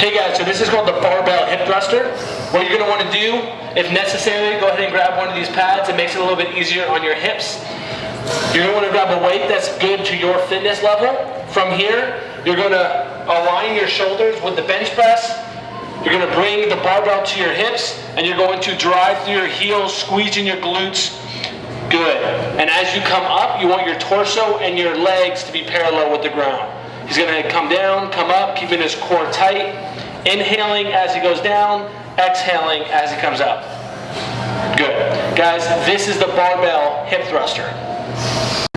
Hey guys, so this is called the barbell hip thruster. What you're gonna wanna do, if necessary, go ahead and grab one of these pads. It makes it a little bit easier on your hips. You're gonna wanna grab a weight that's good to your fitness level. From here, you're gonna align your shoulders with the bench press. You're gonna bring the barbell to your hips and you're going to drive through your heels, squeezing your glutes. Good. And as you come up, you want your torso and your legs to be parallel with the ground. He's gonna come down, come up, keeping his core tight. Inhaling as he goes down, exhaling as he comes up. Good. Guys, this is the barbell hip thruster.